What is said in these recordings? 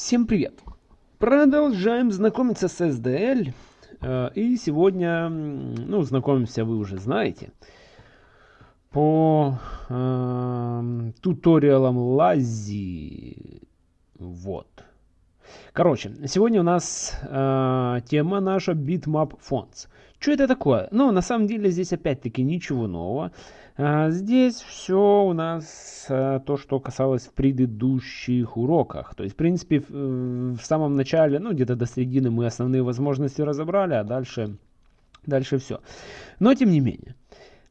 Всем привет! Продолжаем знакомиться с SDL. Э, и сегодня, ну, знакомимся вы уже знаете, по э, туториалам Лази. Вот. Короче, сегодня у нас э, тема наша Bitmap Fonts. Что это такое? Ну, на самом деле здесь опять-таки ничего нового. А, здесь все у нас а, то, что касалось в предыдущих уроках. То есть, в принципе, в, в самом начале, ну, где-то до середины мы основные возможности разобрали, а дальше, дальше все. Но, тем не менее.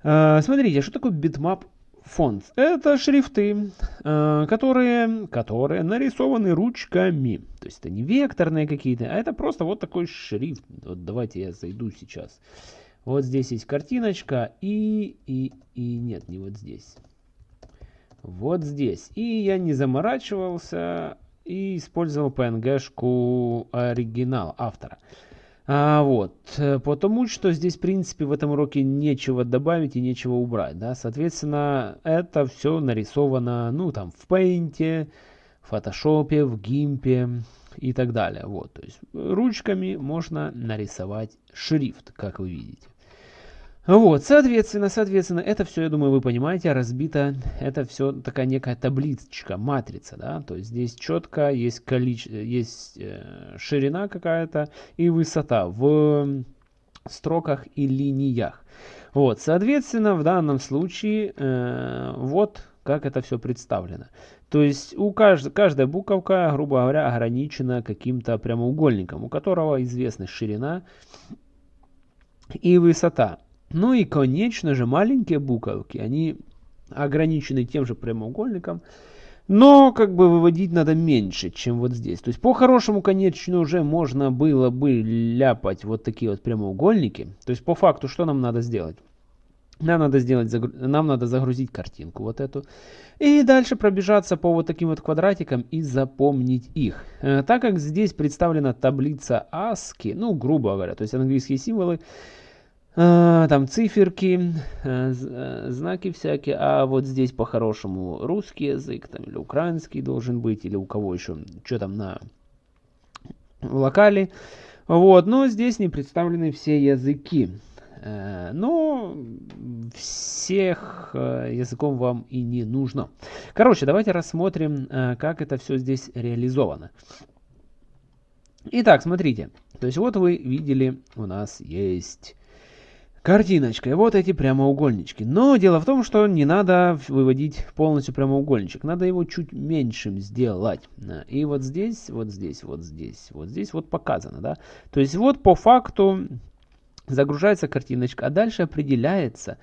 А, смотрите, что такое bitmap фонд? Это шрифты, которые, которые нарисованы ручками. То есть, это не векторные какие-то, а это просто вот такой шрифт. Вот давайте я зайду сейчас. Вот здесь есть картиночка и, и, и нет, не вот здесь. Вот здесь. И я не заморачивался и использовал PNG-шку оригинал автора. А, вот, потому что здесь, в принципе, в этом уроке нечего добавить и нечего убрать, да, соответственно, это все нарисовано, ну, там, в Paint, в Photoshop, в GIMP и так далее, вот, то есть ручками можно нарисовать шрифт, как вы видите. Вот, соответственно, соответственно, это все, я думаю, вы понимаете, разбито, это все такая некая табличка, матрица, да, то есть здесь четко есть, количество, есть э, ширина какая-то и высота в строках и линиях. Вот, соответственно, в данном случае, э, вот как это все представлено. То есть у кажд... каждая буковка, грубо говоря, ограничена каким-то прямоугольником, у которого известна ширина и высота. Ну и, конечно же, маленькие буковки, они ограничены тем же прямоугольником, но как бы выводить надо меньше, чем вот здесь. То есть по-хорошему, конечно, уже можно было бы ляпать вот такие вот прямоугольники. То есть по факту что нам надо сделать? Нам надо, сделать, нам надо загрузить картинку вот эту. И дальше пробежаться по вот таким вот квадратикам и запомнить их. Э, так как здесь представлена таблица ASCII, ну грубо говоря, то есть английские символы, там циферки, э, э, знаки всякие, а вот здесь по-хорошему русский язык, там, или украинский должен быть, или у кого еще, что там на локале. Вот, но здесь не представлены все языки. Э, но всех языком вам и не нужно. Короче, давайте рассмотрим, как это все здесь реализовано. Итак, смотрите. То есть вот вы видели, у нас есть картиночкой. Вот эти прямоугольнички. Но дело в том, что не надо выводить полностью прямоугольничек. Надо его чуть меньшим сделать. И вот здесь, вот здесь, вот здесь, вот здесь вот показано. Да? То есть вот по факту загружается картиночка, а дальше определяется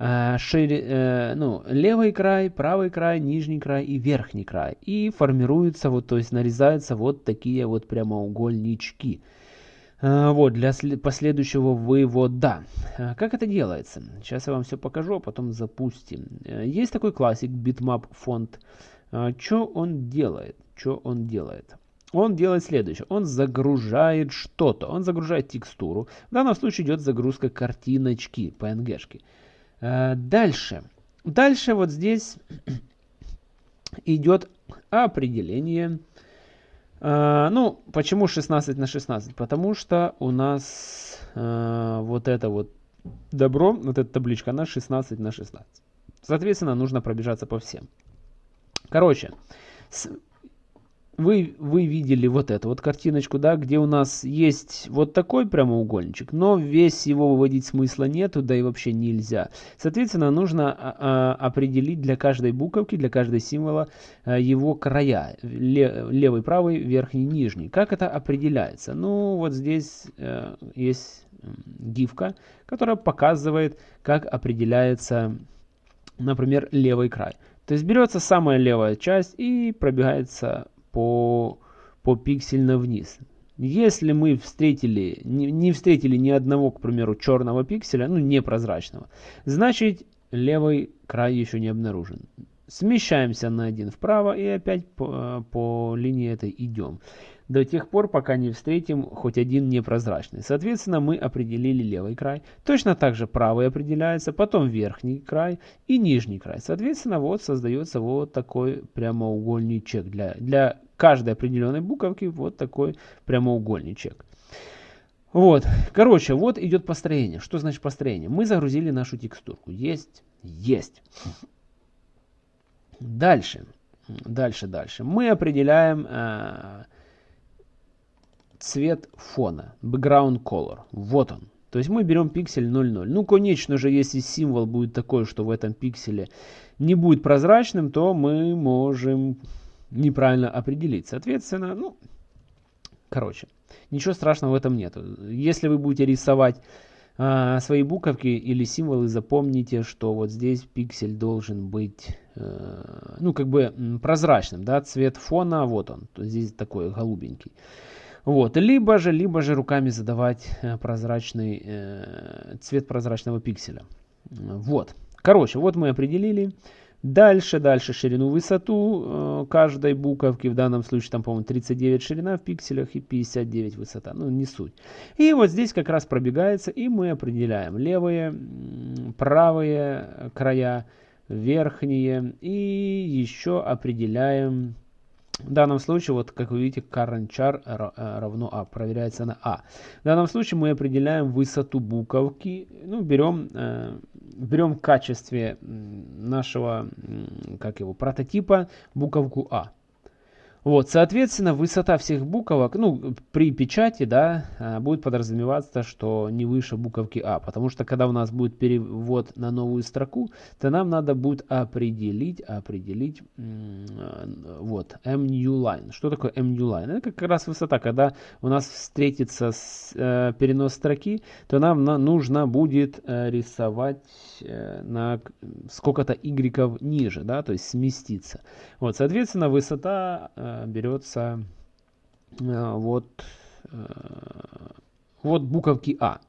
э, шире, э, ну, левый край, правый край, нижний край и верхний край. И формируются, вот, то есть нарезаются вот такие вот прямоугольнички. А, вот, для последующего вывода. А, как это делается? Сейчас я вам все покажу, а потом запустим. Э, есть такой классик bitmap фонд. Что он делает? Что он делает? Он делает следующее. Он загружает что-то. Он загружает текстуру. В данном случае идет загрузка картиночки, PNG-шки. Дальше. Дальше вот здесь идет определение а, ну, почему 16 на 16? Потому что у нас а, вот это вот добро, вот эта табличка, она 16 на 16. Соответственно, нужно пробежаться по всем. Короче, вы, вы видели вот эту вот картиночку, да, где у нас есть вот такой прямоугольничек, но весь его выводить смысла нету, да и вообще нельзя. Соответственно, нужно а, а, определить для каждой буковки, для каждого символа а, его края, ле, левый, правый, верхний, нижний. Как это определяется? Ну, вот здесь а, есть гифка, которая показывает, как определяется, например, левый край. То есть берется самая левая часть и пробегается по, по пиксельно вниз. Если мы встретили, не, не встретили ни одного, к примеру, черного пикселя, ну непрозрачного, значит левый край еще не обнаружен. смещаемся на один вправо и опять по, по линии этой идем. До тех пор, пока не встретим хоть один непрозрачный. Соответственно, мы определили левый край. Точно так же правый определяется, потом верхний край и нижний край. Соответственно, вот создается вот такой прямоугольничек. Для, для каждой определенной буковки вот такой прямоугольничек. Вот, короче, вот идет построение. Что значит построение? Мы загрузили нашу текстурку. Есть, есть. Дальше, дальше, дальше. Мы определяем э, цвет фона, background color. Вот он. То есть мы берем пиксель 0,0. Ну, конечно же, если символ будет такой, что в этом пикселе не будет прозрачным, то мы можем неправильно определить. Соответственно, ну, короче, ничего страшного в этом нет. Если вы будете рисовать а, свои буковки или символы, запомните, что вот здесь пиксель должен быть, э, ну, как бы прозрачным, да, цвет фона, вот он, здесь такой голубенький. Вот, либо же, либо же руками задавать э, прозрачный, э, цвет прозрачного пикселя. Вот, короче, вот мы определили. Дальше, дальше ширину, высоту э, каждой буковки. В данном случае там, по-моему, 39 ширина в пикселях и 59 высота. Ну, не суть. И вот здесь как раз пробегается, и мы определяем левые, правые края, верхние. И еще определяем в данном случае, вот как вы видите, current char э, равно a, проверяется на a. В данном случае мы определяем высоту буковки, ну, берем, э, берем в качестве нашего, как его, прототипа буковку a. Вот, соответственно, высота всех буковок, ну, при печати, да, а, будет подразумеваться, что не выше буковки А, потому что когда у нас будет перевод на новую строку, то нам надо будет определить, определить, вот, MNewLine. Что такое MNewLine? Это как раз высота, когда у нас встретится с, э, перенос строки, то нам на, нужно будет э, рисовать э, на сколько-то y ниже, да, то есть сместиться. Вот, соответственно, высота э, берется э, вот, вот буковки А.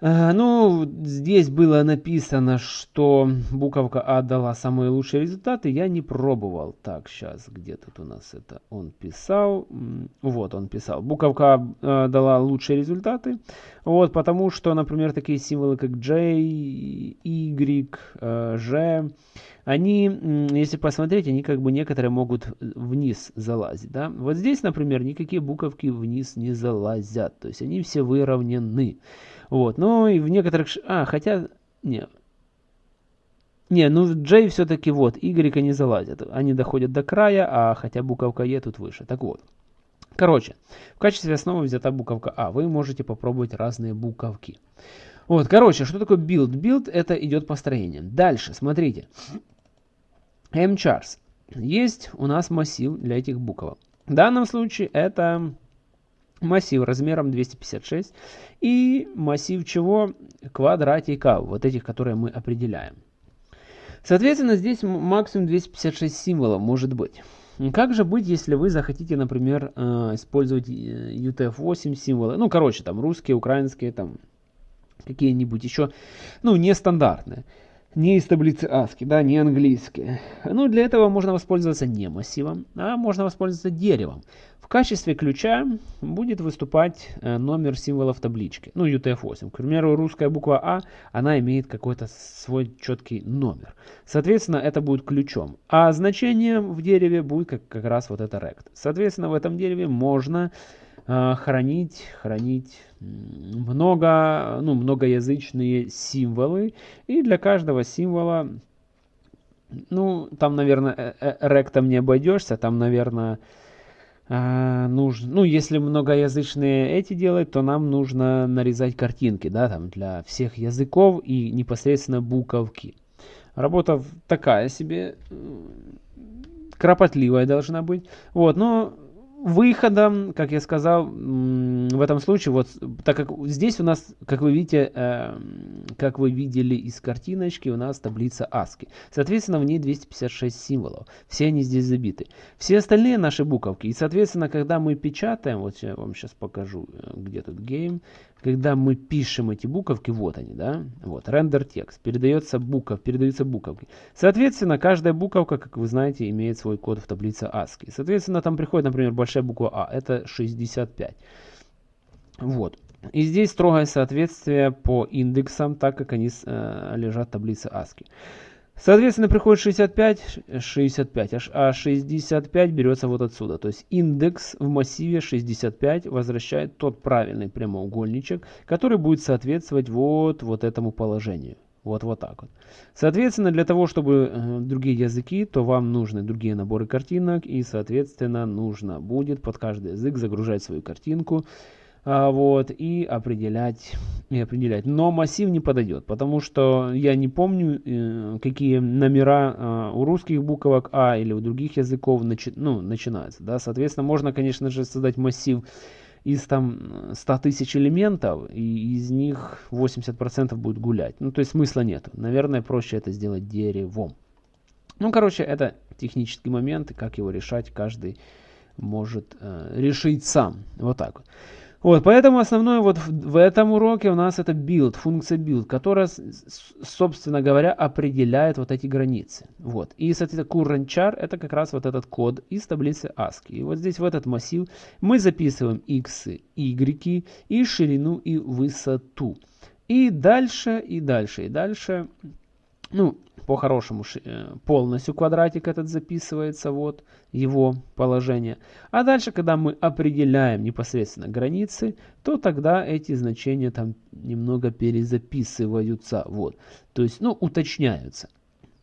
Э, ну, здесь было написано, что буковка А дала самые лучшие результаты. Я не пробовал. Так, сейчас, где тут у нас это он писал? Вот он писал. Буковка А дала лучшие результаты. Вот, потому что, например, такие символы, как J, Y, G, они, если посмотреть, они как бы некоторые могут вниз залазить. Да? Вот здесь, например, никакие буковки вниз не залазят. То есть они все выровнены. Вот. Ну и в некоторых... А, хотя... Не, не, ну J все-таки вот, Y не залазят. Они доходят до края, а хотя буковка E тут выше. Так вот. Короче, в качестве основы взята буковка А. Вы можете попробовать разные буковки. Вот, короче, что такое build? Build это идет построение. Дальше, смотрите mchars. Есть у нас массив для этих букв. В данном случае это массив размером 256 и массив чего? Квадратиков, вот этих, которые мы определяем. Соответственно, здесь максимум 256 символов может быть. Как же быть, если вы захотите, например, э, использовать UTF-8 э, символы? Ну, короче, там русские, украинские, там какие-нибудь еще, ну, нестандартные не из таблицы ASCII, да, не английские. Ну, для этого можно воспользоваться не массивом, а можно воспользоваться деревом. В качестве ключа будет выступать э, номер символа в табличке, ну, UTF-8. К примеру, русская буква А, она имеет какой-то свой четкий номер. Соответственно, это будет ключом. А значение в дереве будет как, как раз вот это rect. Соответственно, в этом дереве можно э, хранить, хранить много, ну, многоязычные символы. И для каждого символа, ну, там, наверное, э, э, ректом не обойдешься, там, наверное, нужно, ну, если многоязычные эти делать, то нам нужно нарезать картинки, да, там, для всех языков и непосредственно буковки. Работа такая себе, кропотливая должна быть. Вот, но выходом, как я сказал, в этом случае, вот так как здесь у нас, как вы видите, э, как вы видели из картиночки, у нас таблица ASCII. Соответственно, в ней 256 символов. Все они здесь забиты. Все остальные наши буковки. И, соответственно, когда мы печатаем, вот я вам сейчас покажу, э, где тут game, когда мы пишем эти буковки, вот они, да, вот, рендер текст, передается букв, передаются буковки. Соответственно, каждая буковка, как вы знаете, имеет свой код в таблице ASCII. Соответственно, там приходит, например, большая буква А, это 65. Вот. И здесь строгое соответствие по индексам, так как они э, лежат в таблице ASCII. Соответственно, приходит 65, 65, а 65 берется вот отсюда. То есть индекс в массиве 65 возвращает тот правильный прямоугольничек, который будет соответствовать вот, вот этому положению. Вот, вот так вот. Соответственно, для того, чтобы э, другие языки, то вам нужны другие наборы картинок. И, соответственно, нужно будет под каждый язык загружать свою картинку а, вот, и определять, и определять. Но массив не подойдет, потому что я не помню, э, какие номера э, у русских буквок А или у других языков начи, ну, начинаются. Да? Соответственно, можно, конечно же, создать массив из там 100 тысяч элементов, и из них 80% будет гулять. Ну, то есть смысла нет. Наверное, проще это сделать деревом. Ну, короче, это технический момент, как его решать, каждый может э, решить сам. Вот так вот. Вот, поэтому основное вот в, в этом уроке у нас это build, функция build, которая, собственно говоря, определяет вот эти границы. Вот. И, соответственно, current char это как раз вот этот код из таблицы ASCII. И вот здесь в этот массив мы записываем x, y и ширину и высоту. И дальше, и дальше, и дальше. Ну, по-хорошему э, полностью квадратик этот записывается, вот его положение. А дальше, когда мы определяем непосредственно границы, то тогда эти значения там немного перезаписываются, вот. То есть, ну, уточняются.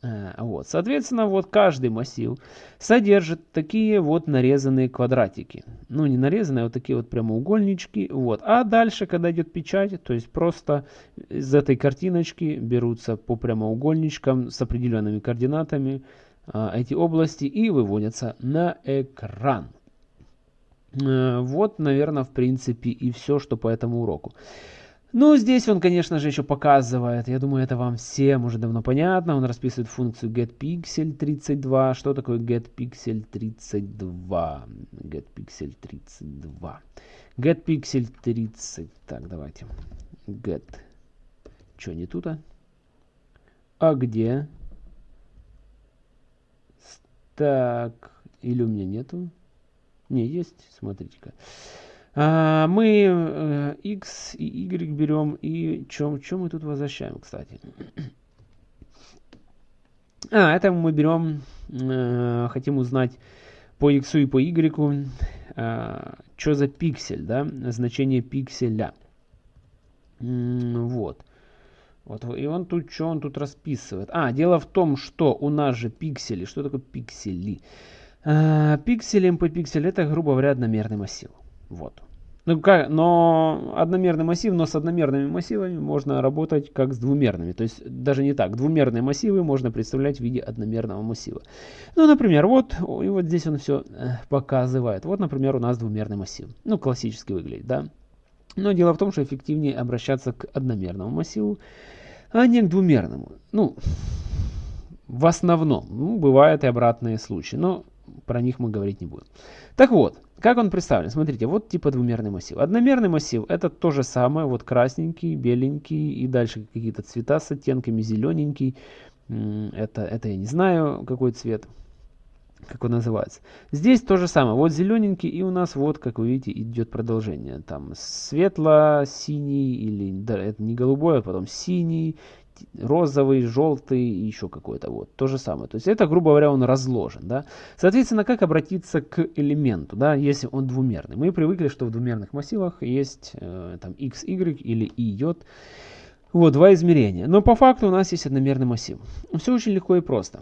Э, вот. Соответственно, вот каждый массив содержит такие вот нарезанные квадратики. Ну, не нарезанные, а вот такие вот прямоугольнички. Вот. А дальше, когда идет печать, то есть просто из этой картиночки берутся по прямоугольничкам с определенными координатами а, эти области и выводятся на экран. Э, вот, наверное, в принципе и все, что по этому уроку. Ну, здесь он, конечно же, еще показывает, я думаю, это вам всем уже давно понятно, он расписывает функцию getPixel32. Что такое getPixel32? getPixel32. getPixel30. Так, давайте. get. Что, не тут, а? А где? Так, или у меня нету? Не, есть, смотрите-ка. А, мы э, x и y берем и чем, чем мы тут возвращаем, кстати. А, это мы берем, э, хотим узнать по x и по y, э, что за пиксель, да, значение пикселя. Вот. Вот, и он тут, что он тут расписывает? А, дело в том, что у нас же пиксели, что такое пиксели? А, пиксели, по пиксель, это, грубо говоря, одномерный массив. Вот. Ну, как, но одномерный массив, но с одномерными массивами можно работать как с двумерными. То есть даже не так. Двумерные массивы можно представлять в виде одномерного массива. Ну, например, вот, и вот здесь он все э, показывает. Вот, например, у нас двумерный массив. Ну, классически выглядит, да. Но дело в том, что эффективнее обращаться к одномерному массиву, а не к двумерному. Ну, в основном. Ну, бывают и обратные случаи, но про них мы говорить не будем. Так вот, как он представлен? Смотрите, вот типа двумерный массив. Одномерный массив это то же самое, вот красненький, беленький и дальше какие-то цвета с оттенками, зелененький. Это, это я не знаю, какой цвет, как он называется. Здесь то же самое, вот зелененький и у нас вот, как вы видите, идет продолжение. Там светло-синий или, да, это не голубой, а потом синий, розовый, желтый и еще какой-то вот. То же самое. То есть это, грубо говоря, он разложен. Да? Соответственно, как обратиться к элементу, да, если он двумерный? Мы привыкли, что в двумерных массивах есть э, там x, y или y. J. Вот, два измерения. Но по факту у нас есть одномерный массив. Все очень легко и просто.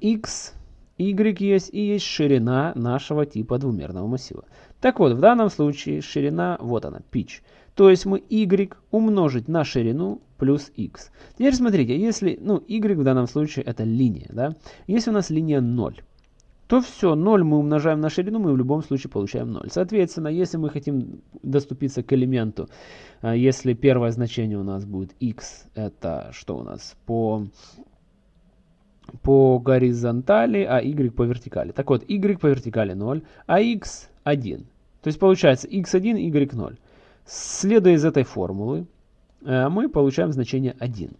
x, y есть и есть ширина нашего типа двумерного массива. Так вот, в данном случае ширина, вот она, pitch. То есть мы y умножить на ширину плюс x. Теперь смотрите, если, ну, y в данном случае это линия, да. Если у нас линия 0, то все, 0 мы умножаем на ширину, мы в любом случае получаем 0. Соответственно, если мы хотим доступиться к элементу, а, если первое значение у нас будет x, это что у нас по, по горизонтали, а y по вертикали. Так вот, y по вертикали 0, а x 1. То есть получается x1, y0. Следуя из этой формулы, э, мы получаем значение 1.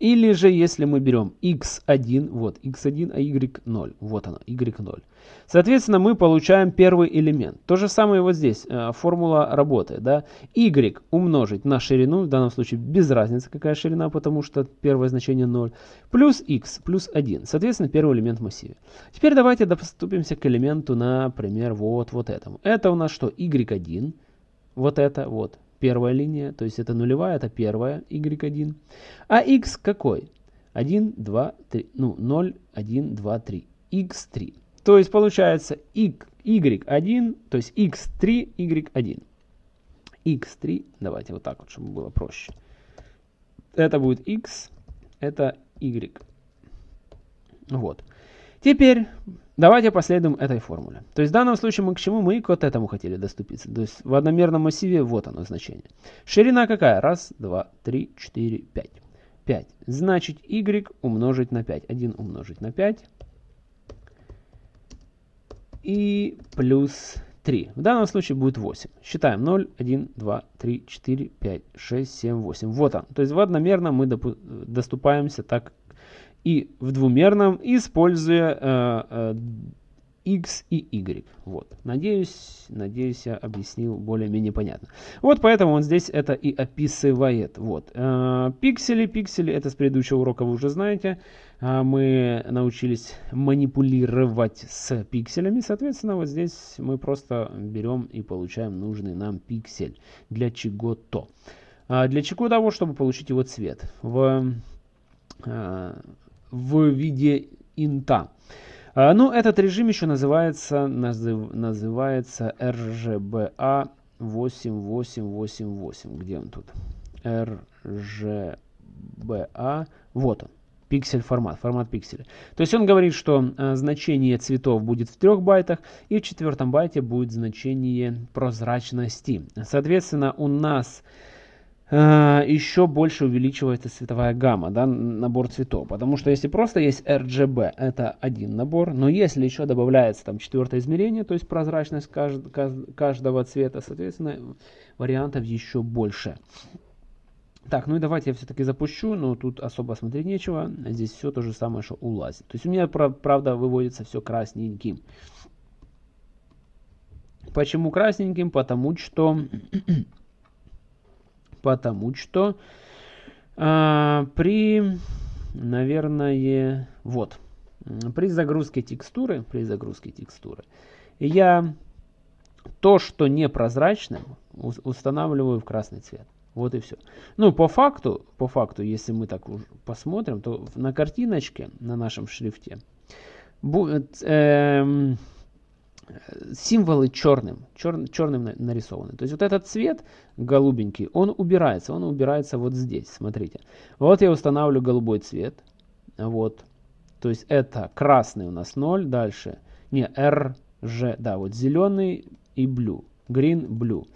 Или же, если мы берем x1, вот x1, а y0, вот оно, y0. Соответственно, мы получаем первый элемент. То же самое вот здесь, э, формула работает, да. y умножить на ширину, в данном случае без разницы какая ширина, потому что первое значение 0, плюс x, плюс 1, соответственно, первый элемент в массиве. Теперь давайте доступимся к элементу, например, вот, вот этому. Это у нас что, y1, вот это, вот, первая линия, то есть это нулевая, это первая, y1. А x какой? 1, 2, 3, ну 0, 1, 2, 3, x3. То есть получается y1, то есть x3, y1. x3, давайте вот так вот, чтобы было проще. Это будет x, это y. Вот. Теперь давайте последуем этой формуле. То есть в данном случае мы к чему? Мы к вот этому хотели доступиться. То есть в одномерном массиве вот оно значение. Ширина какая? Раз, два, три, четыре, пять. 5. Значит y умножить на 5. 1 умножить на 5. И плюс 3. В данном случае будет 8. Считаем 0, 1, 2, 3, 4, 5, 6, 7, 8. Вот он. То есть в одномерном мы доступаемся так и в двумерном, используя э, э, x и y. Вот. Надеюсь, надеюсь, я объяснил более-менее понятно. Вот поэтому он здесь это и описывает. Вот. Э, пиксели, пиксели, это с предыдущего урока вы уже знаете. Э, мы научились манипулировать с пикселями. Соответственно, вот здесь мы просто берем и получаем нужный нам пиксель для чего-то. А для чего того, чтобы получить его цвет. В э, в виде инта. А, ну, этот режим еще называется, назыв, называется RGBA 8888. Где он тут? RGBA. Вот он. Пиксель формат, формат пикселя. То есть он говорит, что э, значение цветов будет в трех байтах, и в четвертом байте будет значение прозрачности. Соответственно, у нас еще больше увеличивается цветовая гамма, да, набор цветов. Потому что если просто есть RGB, это один набор, но если еще добавляется там четвертое измерение, то есть прозрачность кажд каждого цвета, соответственно, вариантов еще больше. Так, ну и давайте я все-таки запущу, но тут особо смотреть нечего. Здесь все то же самое, что у Лази. То есть у меня, правда, выводится все красненьким. Почему красненьким? Потому что потому что а, при, наверное, вот, при загрузке текстуры, при загрузке текстуры, я то, что непрозрачным, устанавливаю в красный цвет. Вот и все. Ну, по факту, по факту, если мы так посмотрим, то на картиночке, на нашем шрифте, будет, э, символы черным, чер, черным нарисованы. То есть вот этот цвет голубенький, он убирается, он убирается вот здесь, смотрите. Вот я устанавливаю голубой цвет, вот, то есть это красный у нас 0, дальше, не, R, G, да, вот зеленый и blue, green, blue.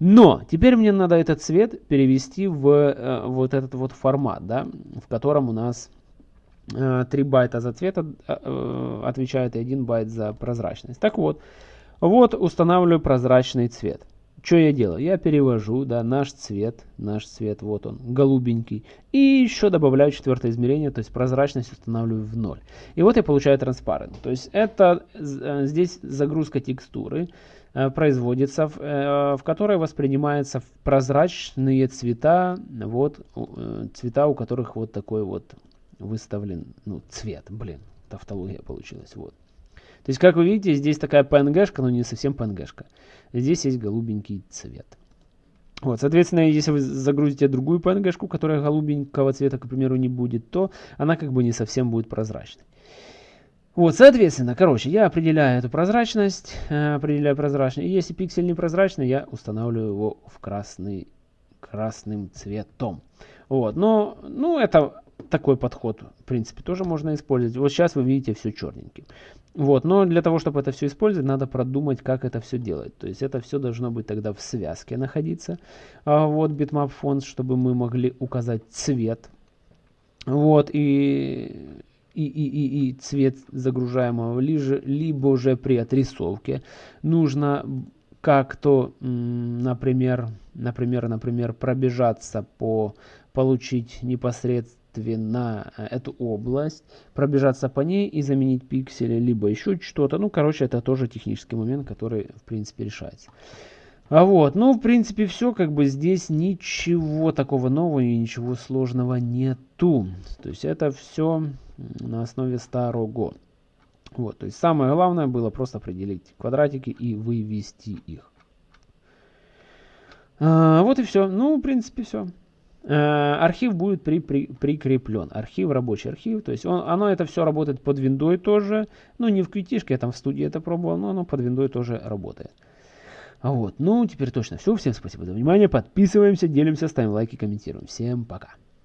Но теперь мне надо этот цвет перевести в э, вот этот вот формат, да, в котором у нас 3 э, байта за цвет э, э, отвечает и 1 байт за прозрачность. Так вот, вот устанавливаю прозрачный цвет. Что я делаю? Я перевожу да, наш цвет, наш цвет, вот он, голубенький. И еще добавляю четвертое измерение, то есть прозрачность устанавливаю в 0. И вот я получаю транспарент. То есть это здесь загрузка текстуры производится, в, которой воспринимаются прозрачные цвета, вот цвета, у которых вот такой вот выставлен ну, цвет. Блин, тавтология получилась. Вот. То есть, как вы видите, здесь такая PNG-шка, но не совсем PNG-шка. Здесь есть голубенький цвет. Вот, соответственно, если вы загрузите другую PNG-шку, которая голубенького цвета, к примеру, не будет, то она как бы не совсем будет прозрачной. Вот, соответственно, короче, я определяю эту прозрачность, э, определяю прозрачность. И если пиксель непрозрачный, я устанавливаю его в красный, красным цветом. Вот, но, ну, это такой подход, в принципе, тоже можно использовать. Вот сейчас вы видите все черненьким. Вот, но для того, чтобы это все использовать, надо продумать, как это все делать. То есть это все должно быть тогда в связке находиться. А вот bitmap fonts, чтобы мы могли указать цвет. Вот, и, и, и, и, и цвет загружаемого, либо же при отрисовке нужно как-то, например, например, например, пробежаться по, получить непосредственно э, эту область, пробежаться по ней и заменить пиксели, либо еще что-то. Ну, короче, это тоже технический момент, который, в принципе, решается. А вот, ну, в принципе, все, как бы здесь ничего такого нового и ничего сложного нету. То есть это все на основе старого. Вот, то есть самое главное было просто определить квадратики и вывести их. А, вот и все. Ну, в принципе, все. А, архив будет при, при, прикреплен. Архив, рабочий архив. То есть он, оно это все работает под виндой тоже. Ну, не в QT, я там в студии это пробовал, но оно под виндой тоже работает. Вот, ну, теперь точно все. Всем спасибо за внимание. Подписываемся, делимся, ставим лайки, комментируем. Всем пока.